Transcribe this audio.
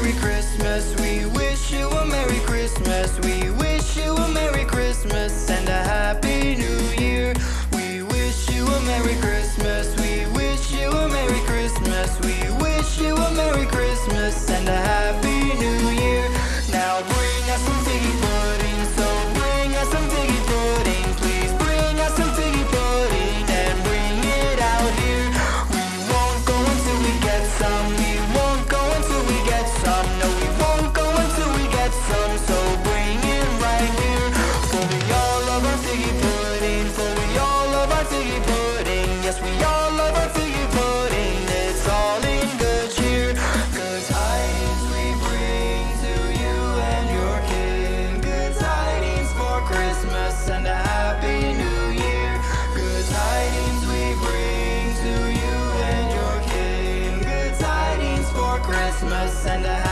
Merry Christmas, we wish you a Merry Christmas, we wish you a Merry Christmas. And and a